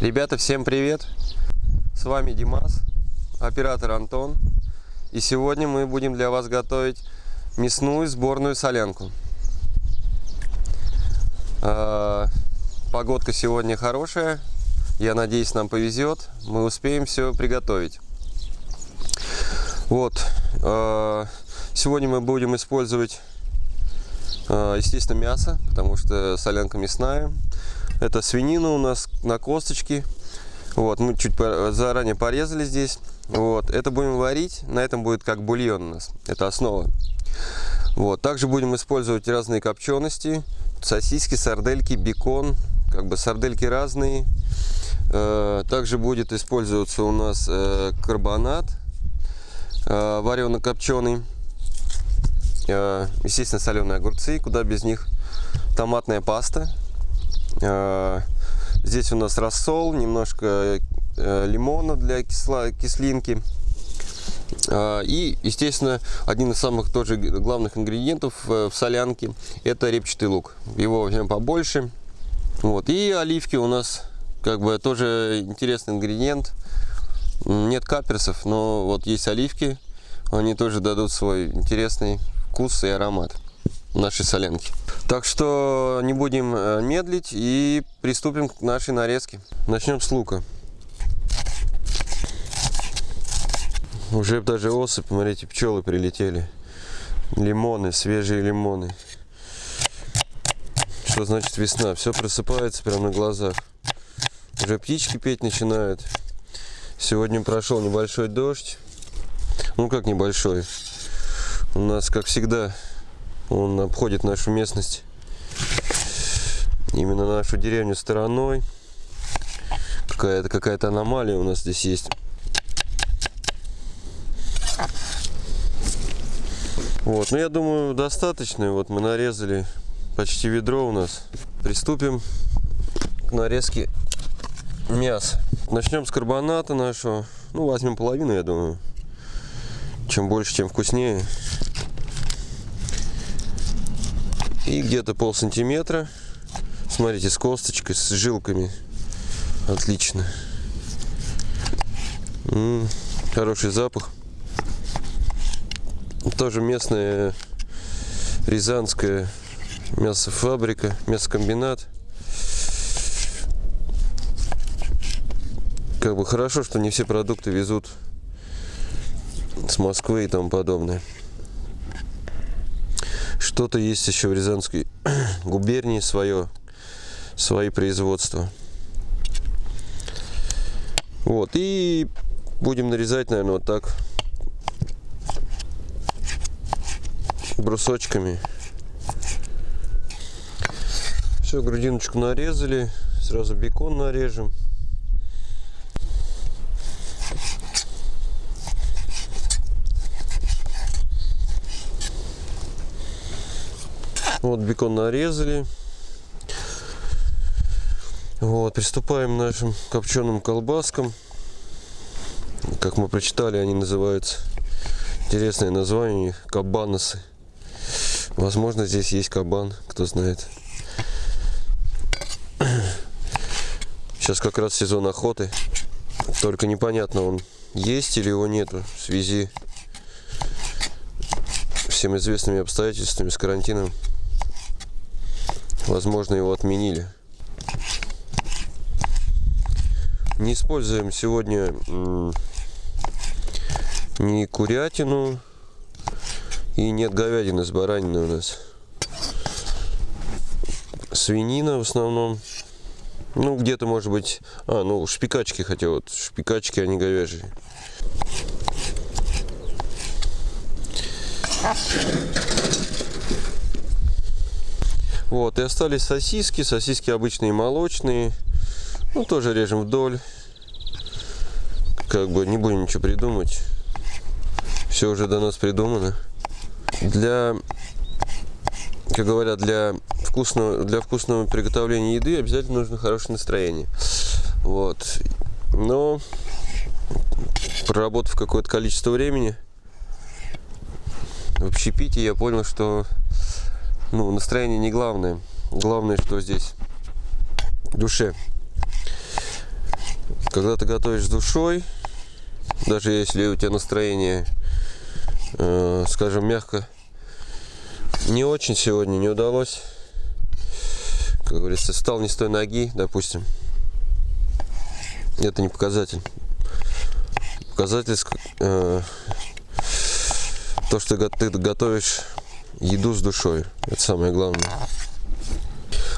Ребята, всем привет! С вами Димас, оператор Антон. И сегодня мы будем для вас готовить мясную сборную солянку. А, Погодка сегодня хорошая. Я надеюсь, нам повезет. Мы успеем все приготовить. Вот. а, Сегодня мы будем использовать, а, естественно, мясо, потому что солянка мясная. Это свинина у нас на косточке. Вот, мы чуть заранее порезали здесь. Вот, это будем варить. На этом будет как бульон у нас. Это основа. Вот, также будем использовать разные копчености. Сосиски, сардельки, бекон. Как бы сардельки разные. Э, Также будет использоваться у нас э, карбонат варено-копченый. Э, Естественно, соленые огурцы, куда без них. Томатная паста. Э, Здесь у нас рассол, немножко э, лимона для кисла- кислинки. А, И, естественно, один из самых тоже главных ингредиентов э, в солянке – это репчатый лук. Его возьмем побольше. Вот. И оливки у нас как бы тоже интересный ингредиент. Нет каперсов, но вот есть оливки. Они тоже дадут свой интересный вкус и аромат нашей солянки. Так что не будем э, медлить и приступим к нашей нарезке. Начнем с лука. Уже даже осы, смотрите, пчелы прилетели. Лимоны, свежие лимоны. Что значит весна? Все просыпается прямо на глазах. Уже птички петь начинают. Сегодня прошел небольшой дождь. Ну как небольшой? У нас, как всегда, он обходит нашу местность. Именно нашу деревню стороной. Какая-то какая-то аномалия у нас здесь есть. Вот, ну я думаю, достаточно. Вот мы нарезали почти ведро у нас. Приступим к нарезке мяса. Начнем с карбоната нашего. Ну, возьмем половину, я думаю. Чем больше, тем вкуснее. И где-то пол сантиметра. Смотрите, с косточкой, с жилками. Отлично. М, хороший запах. Тоже местная рязанская мясофабрика, мясокомбинат. Как бы хорошо, что не все продукты везут с Москвы и тому подобное. Что-то есть еще в Рязанской губернии свое, свои производства. Вот, и будем нарезать, наверное, вот так брусочками. Все, грудиночку нарезали. Сразу бекон нарежем. Вот бекон нарезали. Вот, приступаем к нашим копченым колбаскам. Как мы прочитали, они называются интересное название кабаносы. Возможно, здесь есть кабан, кто знает. Сейчас как раз сезон охоты. Только непонятно, он есть или его нету в связи с всем известными обстоятельствами с карантином. Возможно, его отменили. Не используем сегодня ни курятину и нет говядины с бараниной у нас. Свинина в основном. Ну, где-то может быть... А, ну, шпикачки хотя вот. Шпикачки, они говяжьи. Вот, и остались сосиски. Сосиски обычные молочные. Ну, тоже режем вдоль. Как бы не будем ничего придумать. Все уже до нас придумано. Для, как говорят, для вкусного, для вкусного приготовления еды обязательно нужно хорошее настроение. Вот. Но проработав какое-то количество времени в общепите, я понял, что ну, настроение не главное. Главное, что здесь душе. Когда ты готовишь с душой, даже если у тебя настроение, э, скажем, мягко, не очень сегодня не удалось, как говорится, встал не с той ноги, допустим, это не показатель. Показатель э, то, что ты готовишь еду с душой. Это самое главное.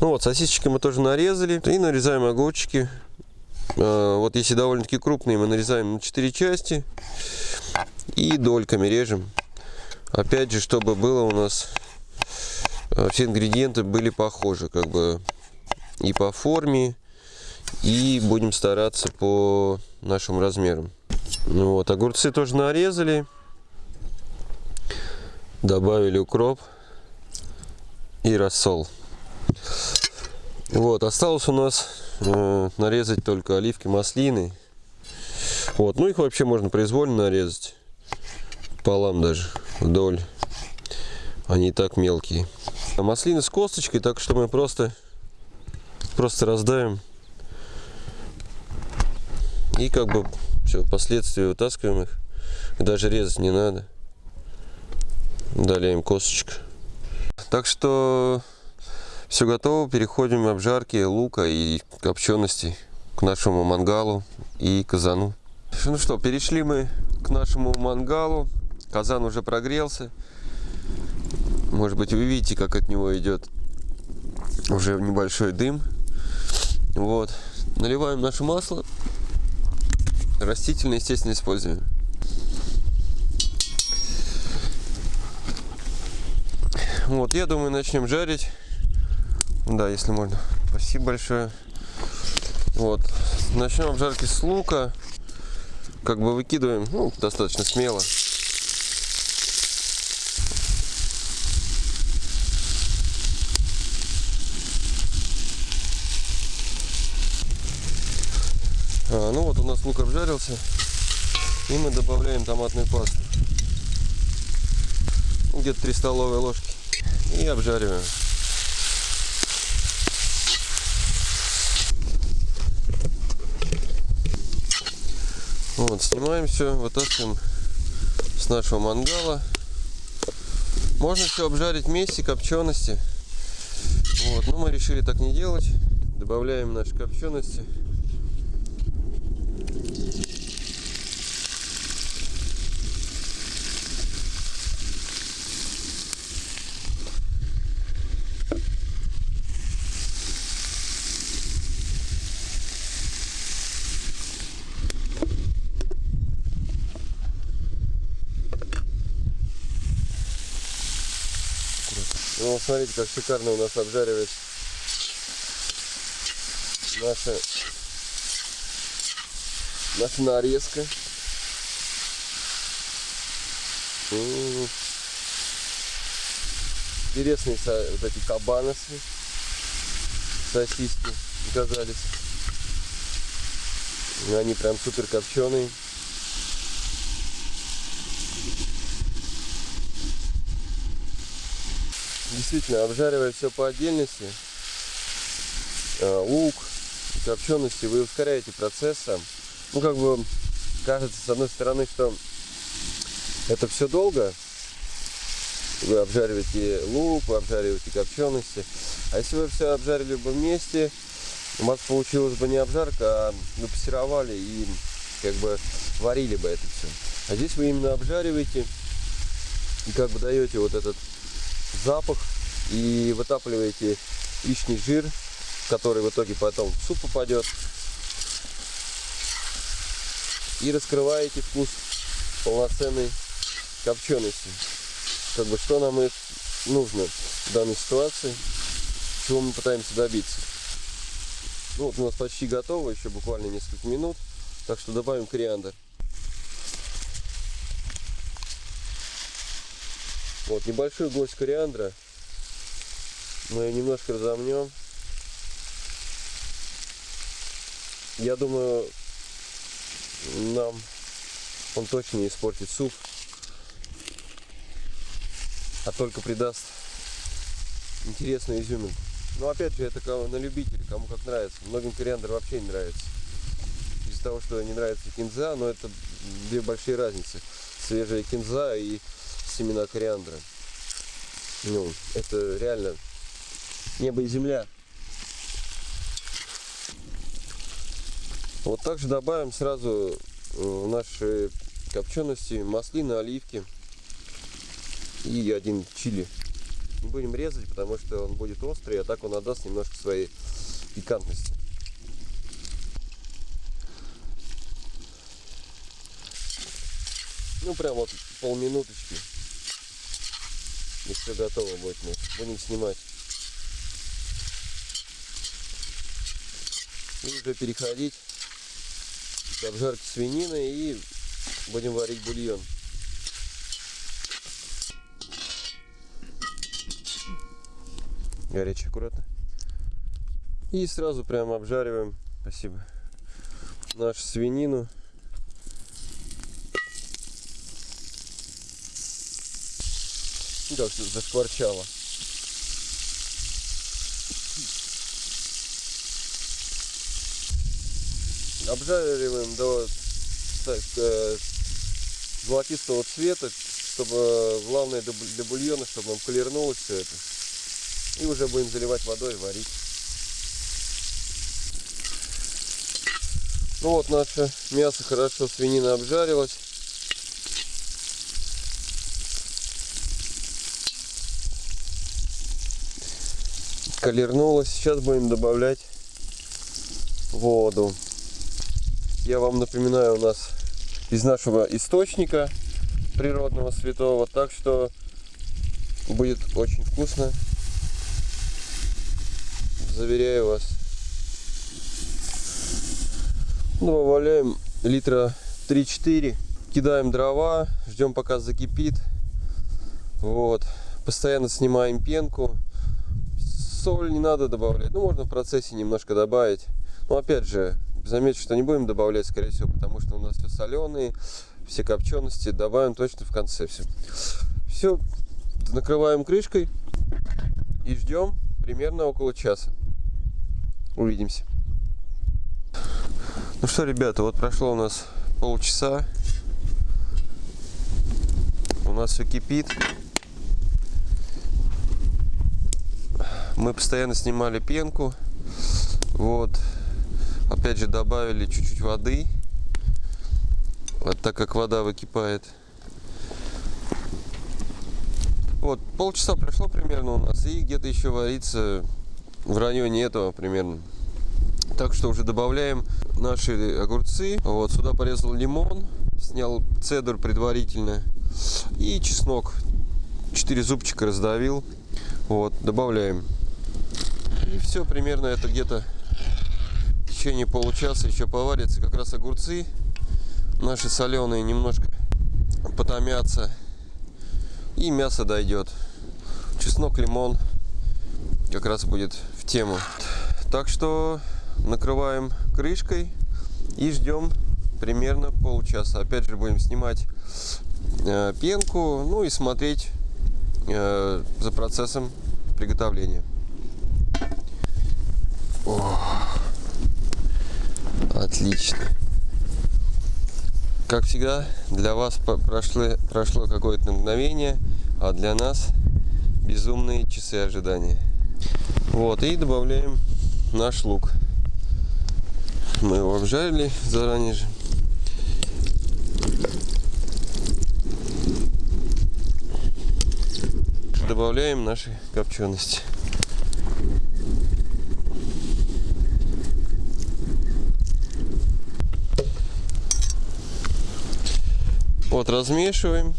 Ну вот, сосисочки мы тоже нарезали. И нарезаем огурчики. Э, вот если довольно-таки крупные, мы нарезаем на 4 части. И дольками режем. Опять же, чтобы было у нас э, все ингредиенты были похожи, как бы и по форме, и будем стараться по нашим размерам. Ну вот, огурцы тоже нарезали. Добавили укроп и рассол. Вот, осталось у нас э, нарезать только оливки, маслины. Вот, ну их вообще можно произвольно нарезать. Полам даже, вдоль. Они и так мелкие. А маслины с косточкой, так что мы просто, просто раздаем и как бы все, впоследствии вытаскиваем их. Даже резать не надо. Далее им косточка. Так что все готово. Переходим к обжарке лука и копчености к нашему мангалу и казану. Ну что, перешли мы к нашему мангалу. Казан уже прогрелся. Может быть, вы видите, как от него идет уже небольшой дым. Вот. Наливаем наше масло. Растительное, естественно, используем. Вот, я думаю, начнем жарить. Да, если можно. Спасибо большое. Вот. Начнем обжарки с лука. Как бы выкидываем, ну, достаточно смело. А, ну вот у нас лук обжарился. И мы добавляем томатную пасту. Где-то 3 столовые ложки. И обжариваем. Вот, снимаем все, вытаскиваем с нашего мангала. Можно все обжарить вместе, копчености. Вот, но мы решили так не делать. Добавляем наши копчености. Смотрите, как шикарно у нас обжаривается наша, наша нарезка. Интересные вот эти кабаносы, сосиски оказались. Они прям супер копченые. Действительно обжаривая все по отдельности, э, лук, копчености, вы ускоряете процесс сам. Ну, как бы, кажется, с одной стороны, что это все долго, вы обжариваете лук, вы обжариваете копчености. А если вы все обжарили бы вместе, у вас получилось бы не обжарка, а вы пассеровали и как бы варили бы это все. А здесь вы именно обжариваете и как бы даете вот этот запах и вытапливаете лишний жир, который в итоге потом в суп попадет. И раскрываете вкус полноценной копчености. Как бы что нам и нужно в данной ситуации, чего мы пытаемся добиться. Ну вот у нас почти готово, еще буквально несколько минут. Так что добавим кориандр. Вот небольшой гость кориандра. Мы ее немножко разомнем. Я думаю, нам он точно не испортит суп, а только придаст интересную изюминку. Но опять же, это на любителя, кому как нравится. Многим кориандр вообще не нравится. из-за того, что не нравится кинза, но это две большие разницы. Свежая кинза и семена кориандра. Ну, это реально небо и земля. Вот также добавим сразу в наши копчености маслины, оливки и один чили. Не будем резать, потому что он будет острый, а так он отдаст немножко своей пикантности. Ну, прям вот полминуточки. И все готово будет. Мы будем снимать. И уже переходить к обжарке свинины и будем варить бульон. Горячий аккуратно. И сразу прям обжариваем, спасибо, нашу свинину. Ну, как зашкварчало. Обжариваем до так, э, золотистого цвета, чтобы главное для бульона, чтобы он колернулось все это. И уже будем заливать водой, варить. Ну вот наше мясо хорошо, свинина обжарилась. Колернулась. Сейчас будем добавлять воду. Я вам напоминаю, у нас из нашего источника природного святого. Так что будет очень вкусно. Заверяю вас. Добавляем литра 3-4. Кидаем дрова, ждем пока закипит. Вот. Постоянно снимаем пенку. Соль не надо добавлять. Ну, можно в процессе немножко добавить. Но опять же, Заметьте, что не будем добавлять, скорее всего, потому что у нас все соленые, все копчености добавим точно в конце все. Все, накрываем крышкой и ждем примерно около часа. Увидимся. Ну что, ребята, вот прошло у нас полчаса. У нас все кипит. Мы постоянно снимали пенку. Вот. Опять же добавили чуть-чуть воды. Вот так как вода выкипает. Вот, полчаса прошло примерно у нас. И где-то еще варится в районе этого примерно. Так что уже добавляем наши огурцы. Вот, сюда порезал лимон. Снял цедр предварительно. И чеснок. 4 зубчика раздавил. Вот, добавляем. И все, примерно это где-то течение получаса еще поварятся как раз огурцы наши соленые немножко потомятся и мясо дойдет чеснок лимон как раз будет в тему. Так что накрываем крышкой и ждем примерно полчаса опять же будем снимать э, пенку ну и смотреть э, за процессом приготовления. О. Отлично. Как всегда, для вас прошло, прошло какое-то мгновение, а для нас безумные часы ожидания. Вот, и добавляем наш лук. Мы его обжарили заранее же. Добавляем наши копчености. Вот, размешиваем.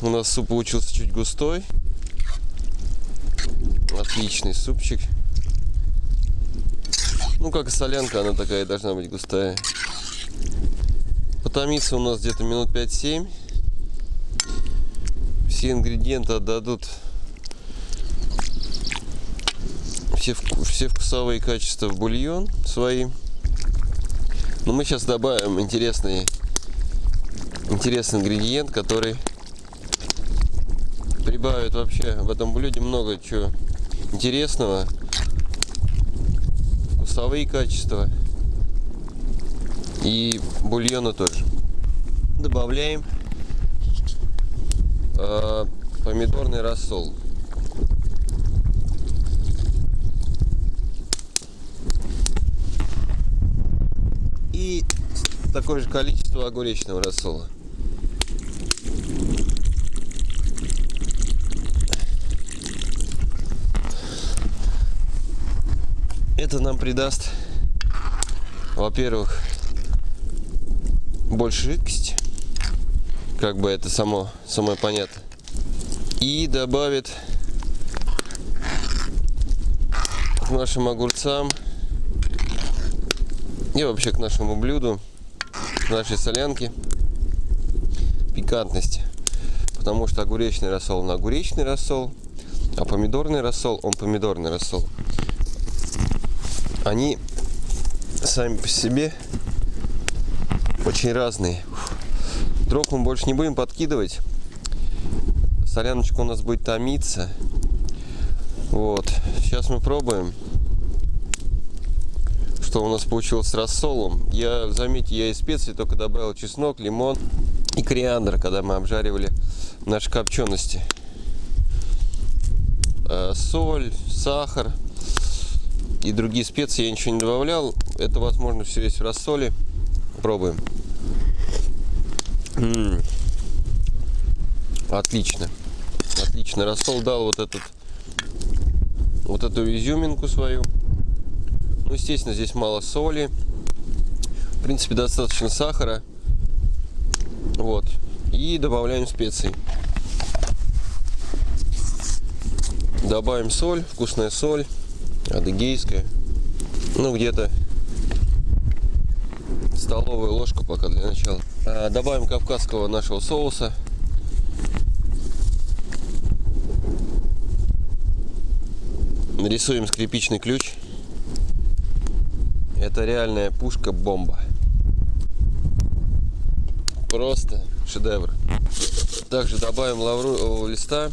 У нас суп получился чуть густой. Отличный супчик. Ну, как и солянка, она такая должна быть густая. Потомится у нас где-то минут 5-7. Все ингредиенты отдадут все, все вкусовые качества в бульон свои. Но мы сейчас добавим интересные интересный ингредиент, который прибавит вообще в этом блюде много чего интересного. Вкусовые качества. И бульона тоже. Добавляем э, помидорный рассол. И такое же количество огуречного рассола. Это нам придаст, во-первых, больше жидкости, как бы это само, самое понятно, и добавит к нашим огурцам и вообще к нашему блюду, к нашей солянке пикантности. Потому что огуречный рассол на огуречный рассол, а помидорный рассол он помидорный рассол они сами по себе очень разные. Дров мы больше не будем подкидывать. Соляночка у нас будет томиться. Вот. Сейчас мы пробуем, что у нас получилось с рассолом. Я, заметьте, я из специй только добавил чеснок, лимон и кориандр, когда мы обжаривали наши копчености. Э, соль, сахар, и другие специи я ничего не добавлял. Это, возможно, все есть в рассоле. Пробуем. М -м -м. Отлично. Отлично. Рассол дал вот этот вот эту изюминку свою. Ну, естественно, здесь мало соли. В принципе, достаточно сахара. Вот. И добавляем специи. Добавим соль, вкусная соль адыгейская. Ну, где-то столовая ложка пока для начала. А, добавим кавказского нашего соуса. Нарисуем скрипичный ключ. Это реальная пушка-бомба. Просто шедевр. Также добавим лавру листа.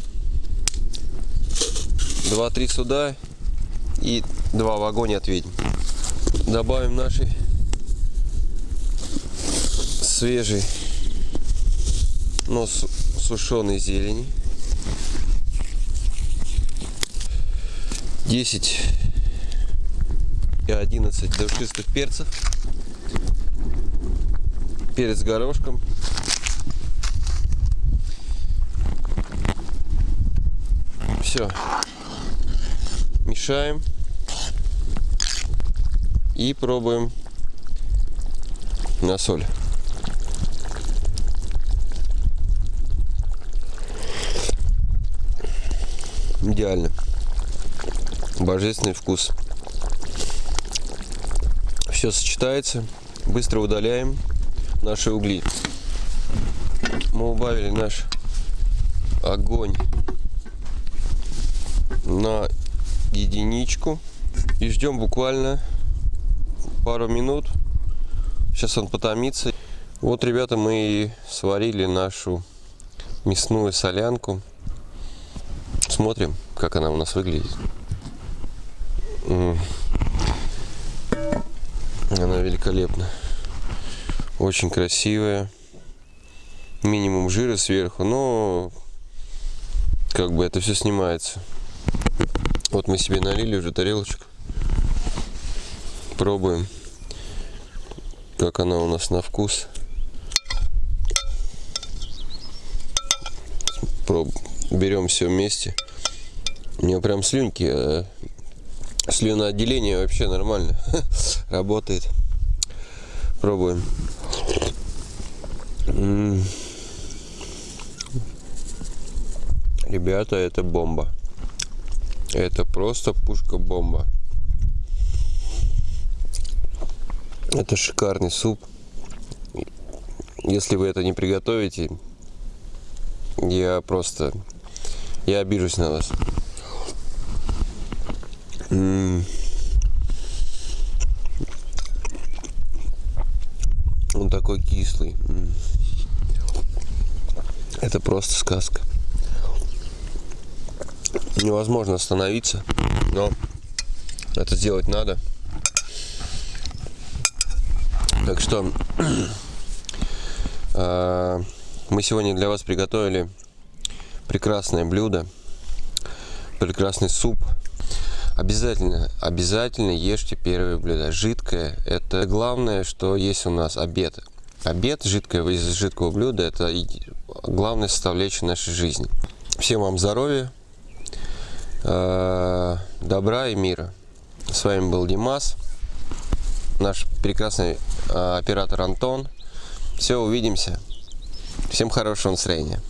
2-3 суда и два в огонь ответим. Добавим нашей свежей, но сушеной зелени. 10 и 11 душистых перцев. Перец горошком. Все мешаем и пробуем на соль. Идеально. Божественный вкус. Все сочетается. Быстро удаляем наши угли. Мы убавили наш огонь на единичку и ждем буквально пару минут. Сейчас он потомится. Вот ребята мы и сварили нашу мясную солянку. Смотрим как она у нас выглядит. Она великолепна. Очень красивая. Минимум жира сверху но как бы это все снимается. Вот мы себе налили уже тарелочку. Пробуем, как она у нас на вкус. Проб... Берем все вместе. У нее прям слюнки. А слюноотделение вообще нормально работает. Пробуем. Ребята, это бомба. Это просто пушка-бомба. Это шикарный суп. Если вы это не приготовите, я просто... Я обижусь на вас. Он такой кислый. Это просто сказка невозможно остановиться, но это сделать надо. Так что э, мы сегодня для вас приготовили прекрасное блюдо, прекрасный суп. Обязательно, обязательно ешьте первое блюдо. Жидкое – это главное, что есть у нас обед. Обед, жидкое из жидкого блюда – это главная составляющая нашей жизни. Всем вам здоровья, э, добра и мира. С вами был Димас, наш прекрасный э, оператор Антон. Все, увидимся. Всем хорошего настроения.